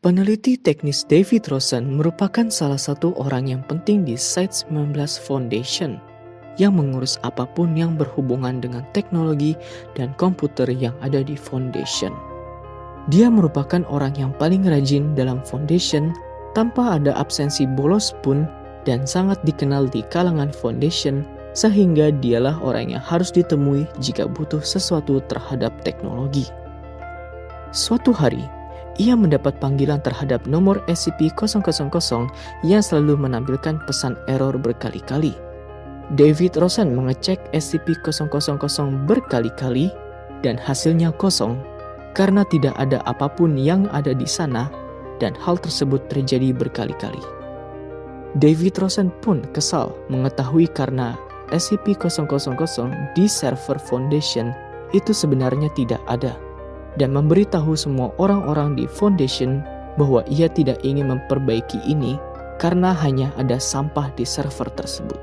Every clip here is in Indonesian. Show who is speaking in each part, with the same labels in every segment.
Speaker 1: Peneliti teknis David Rosen merupakan salah satu orang yang penting di Site 19 Foundation yang mengurus apa pun yang berhubungan dengan teknologi dan komputer yang ada di Foundation. Dia merupakan orang yang paling rajin dalam Foundation tanpa ada absensi bolos pun dan sangat dikenal di kalangan Foundation sehingga dialah orang yang harus ditemui jika butuh sesuatu terhadap teknologi. Suatu hari, ia mendapat panggilan terhadap nomor SCP-000 yang selalu menampilkan pesan error berkali-kali. David Rosen mengecek SCP-000 berkali-kali dan hasilnya kosong karena tidak ada apa pun yang ada di sana dan hal tersebut terjadi berkali-kali. David Rosen pun kesal mengetahui karena SCP-000 di server Foundation itu sebenarnya tidak ada dan memberitahu semua orang-orang di Foundation bahwa ia tidak ingin memperbaiki ini karena hanya ada sampah di server tersebut.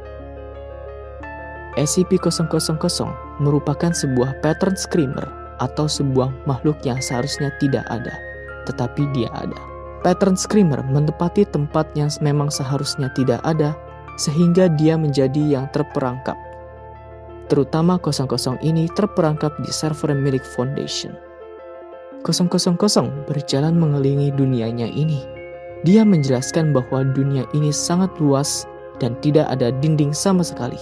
Speaker 1: SCP-000 merupakan sebuah pattern screamer atau sebuah makhluk yang seharusnya tidak ada, tetapi dia ada. Pattern screamer menepati tempat yang memang seharusnya tidak ada, sehingga dia menjadi yang terperangkap. Terutama 00 ini terperangkap di server milik Foundation. 000 berjalan mengelilingi dunianya ini. Dia menjelaskan bahwa dunia ini sangat luas dan tidak ada dinding sama sekali.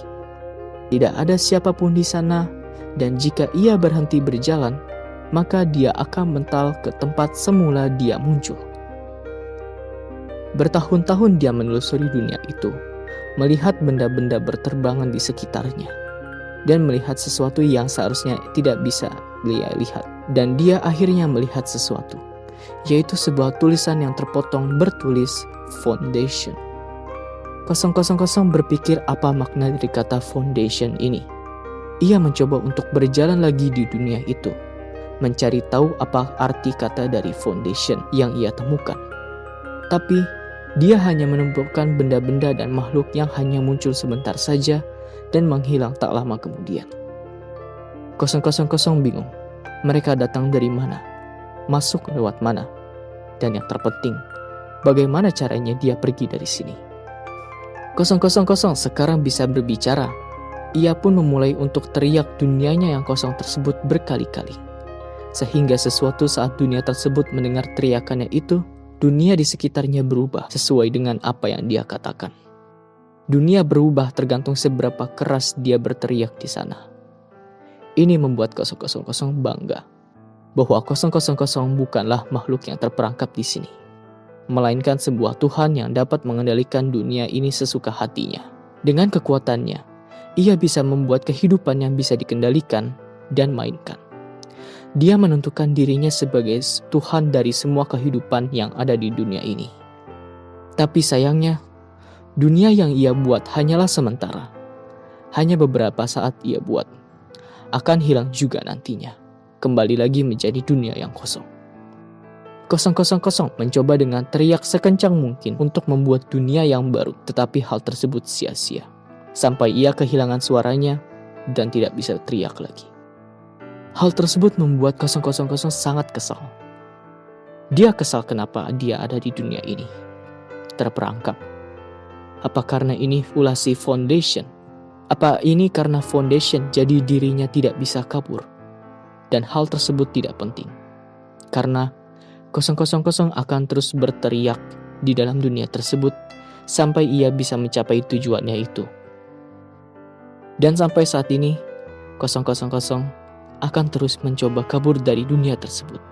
Speaker 1: Tidak ada siapa pun di sana, dan jika ia berhenti berjalan, maka dia akan mental ke tempat semula dia muncul. Bertahun-tahun dia menelusuri dunia itu, melihat benda-benda berterbangan di sekitarnya, dan melihat sesuatu yang seharusnya tidak bisa dia lihat dan dia akhirnya melihat sesuatu, yaitu sebuah tulisan yang terpotong bertulis Foundation. 000 berpikir apa makna dari kata foundation ini. Ia mencoba untuk berjalan lagi di dunia itu, mencari tahu apa arti kata dari foundation yang ia temukan. Tapi, dia hanya menemukan benda-benda dan makhluk yang hanya muncul sebentar saja dan menghilang tak lama kemudian. 000 bingung mereka datang dari mana, masuk lewat mana, dan yang terpenting, bagaimana caranya dia pergi dari sini. 000 sekarang bisa berbicara. Ia pun memulai untuk teriak dunianya yang kosong tersebut berkali-kali. Sehingga sesuatu saat dunia tersebut mendengar teriakannya itu, dunia di sekitarnya berubah sesuai dengan apa yang dia katakan. Dunia berubah tergantung seberapa keras dia berteriak di sana. Ini membuat 000 bangga bahwa 000 bukanlah makhluk yang terperangkap di sini, melainkan sebuah Tuhan yang dapat mengendalikan dunia ini sesuka hatinya. Dengan kekuatannya, ia bisa membuat kehidupan yang bisa dikendalikan dan mainkan. Dia menentukan dirinya sebagai Tuhan dari semua kehidupan yang ada di dunia ini. Tapi sayangnya, dunia yang ia buat hanyalah sementara. Hanya beberapa saat ia buat akan hilang juga nantinya. Kembali lagi menjadi dunia yang kosong. 000 mencoba dengan teriak sekencang mungkin untuk membuat dunia yang baru, tetapi hal tersebut sia-sia. Sampai ia kehilangan suaranya dan tidak bisa teriak lagi. Hal tersebut membuat 000 sangat kesal. Dia kesal kenapa dia ada di dunia ini. Terperangkap. Apa karena ini ulah si Foundation apa ini karena foundation jadi dirinya tidak bisa kabur? Dan hal tersebut tidak penting. Karena 000 akan terus berteriak di dalam dunia tersebut sampai ia bisa mencapai tujuannya itu. Dan sampai saat ini, 000 akan terus mencoba kabur dari dunia tersebut.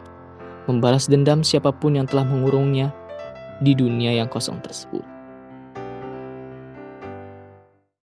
Speaker 1: Membalas dendam siapa pun yang telah mengurungnya di dunia yang kosong tersebut.